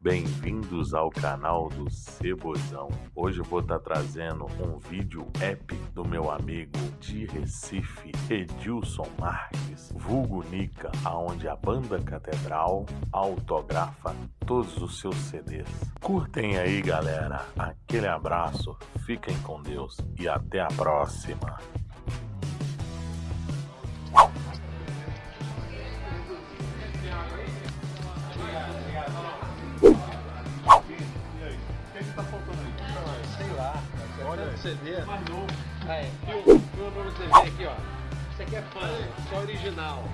Bem-vindos ao canal do Cebozão. Hoje eu vou estar trazendo um vídeo épico do meu amigo de Recife, Edilson Marques, vulgo Nica, aonde a banda Catedral autografa todos os seus CDs. Curtem aí, galera. Aquele abraço, fiquem com Deus e até a próxima. CD. Mais novo. É, filma, filma pra você ver aqui, ó. Isso aqui é fã, só original.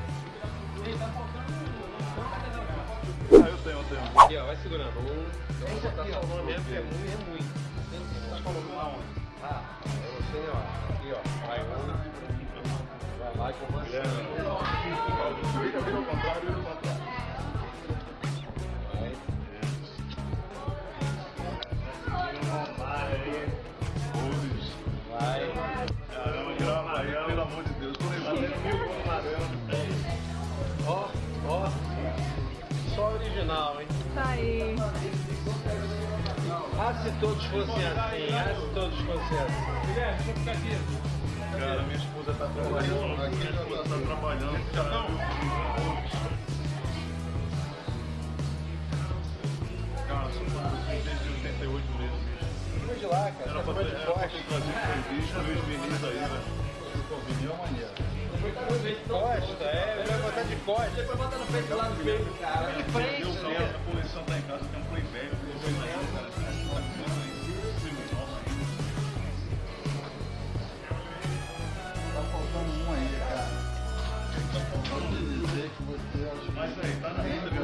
Ah, eu tenho, eu tenho. Aqui, ó, vai segurando. Um, tá salvando mesmo, que é muito, é muito. Você tá aonde? Ah, é você, ó. Aqui, ó. Vai um. Vai lá que eu vou. Original, hein? Tá aí. Ah, se todos fossem assim, ah, se todos fossem assim. Guilherme, deixa eu ficar aqui. Cara, minha esposa tá trabalhando, aqui minha esposa tá trabalhando. Já não? Cara, sou produzido desde 88 meses. Vamos de lá, cara. Era pra ter trazido foi visto, Luiz Vinícius aí, né? Vinil é maneiro. Costa, é, corte, depois bota no peito lá no peito, cara. De Eu né? né? A coleção tá em casa, tem um play velho, um cara. Tá, tá faltando um ainda, cara. Tá dizer que você acha. Mas aí, tá na renda, viu?